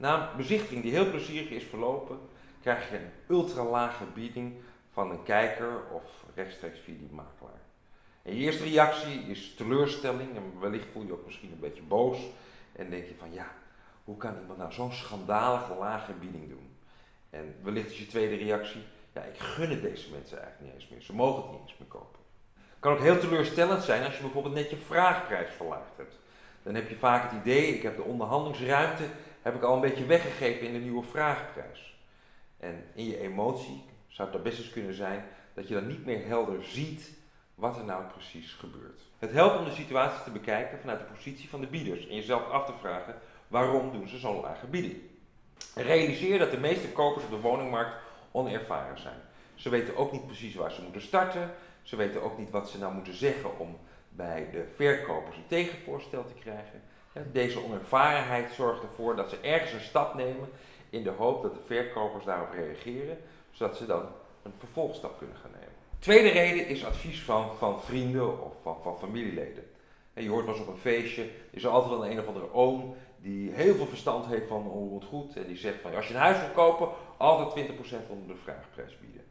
Na een bezichtiging die heel plezierig is verlopen, krijg je een ultra lage bieding van een kijker of rechtstreeks via die makelaar. En je eerste reactie is teleurstelling en wellicht voel je ook misschien een beetje boos en denk je van ja, hoe kan iemand nou zo'n schandalige lage bieding doen? En wellicht is je tweede reactie, ja ik gun het deze mensen eigenlijk niet eens meer, ze mogen het niet eens meer kopen. Het kan ook heel teleurstellend zijn als je bijvoorbeeld net je vraagprijs verlaagd hebt. Dan heb je vaak het idee, ik heb de onderhandelingsruimte heb ik al een beetje weggegeven in de nieuwe vraagprijs. En in je emotie zou het best eens kunnen zijn dat je dan niet meer helder ziet wat er nou precies gebeurt. Het helpt om de situatie te bekijken vanuit de positie van de bieders en jezelf af te vragen waarom doen ze zo'n lage bieding. Realiseer dat de meeste kopers op de woningmarkt onervaren zijn. Ze weten ook niet precies waar ze moeten starten. Ze weten ook niet wat ze nou moeten zeggen om bij de verkopers een tegenvoorstel te krijgen. Deze onervarenheid zorgt ervoor dat ze ergens een stap nemen in de hoop dat de verkopers daarop reageren, zodat ze dan een vervolgstap kunnen gaan nemen. Tweede reden is advies van, van vrienden of van, van familieleden. En je hoort wel eens op een feestje, is er altijd wel een, een of andere oom die heel veel verstand heeft van het goed en die zegt van als je een huis wil kopen, altijd 20% onder de vraagprijs bieden.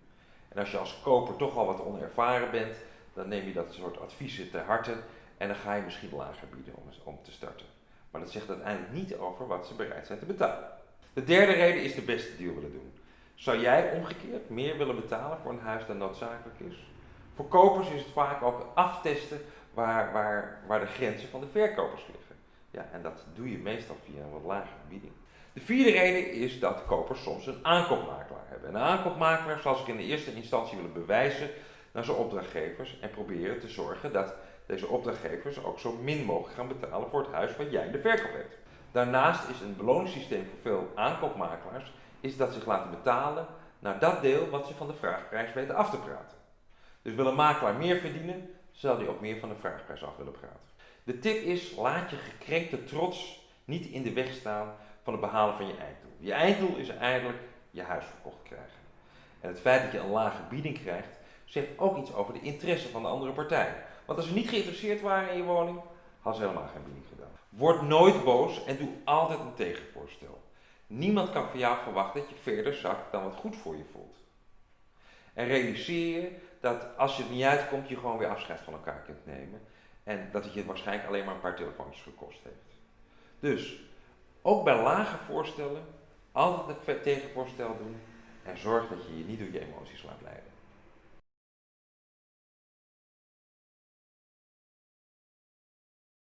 En als je als koper toch al wat onervaren bent, dan neem je dat soort adviezen ter harte en dan ga je misschien lager bieden om, om te starten. Maar dat zegt uiteindelijk niet over wat ze bereid zijn te betalen. De derde reden is de beste deal willen doen. Zou jij omgekeerd meer willen betalen voor een huis dan noodzakelijk is? Voor kopers is het vaak ook aftesten waar, waar, waar de grenzen van de verkopers liggen. Ja, en dat doe je meestal via een wat lagere bieding. De vierde reden is dat kopers soms een aankoopmakelaar hebben. Een aankoopmakelaar zal zich in de eerste instantie willen bewijzen naar zijn opdrachtgevers en proberen te zorgen dat deze opdrachtgevers ook zo min mogelijk gaan betalen voor het huis wat jij de verkoop hebt. Daarnaast is een beloningssysteem voor veel aankoopmakelaars is dat zich laten betalen naar dat deel wat ze van de vraagprijs weten af te praten. Dus wil een makelaar meer verdienen, zal hij ook meer van de vraagprijs af willen praten. De tip is, laat je gekrenkte trots niet in de weg staan van het behalen van je einddoel. Je einddoel is eigenlijk je huis verkocht krijgen. En het feit dat je een lage bieding krijgt, zegt ook iets over de interesse van de andere partij. Want als ze niet geïnteresseerd waren in je woning, hadden ze helemaal geen bieding gedaan. Word nooit boos en doe altijd een tegenvoorstel. Niemand kan van jou verwachten dat je verder zakt dan wat goed voor je voelt. En realiseer je dat als je het niet uitkomt, je gewoon weer afscheid van elkaar kunt nemen. En dat het je waarschijnlijk alleen maar een paar telefoontjes gekost heeft. Dus, ook bij lage voorstellen, altijd een tegenvoorstel doen. En zorg dat je je niet door je emoties laat leiden.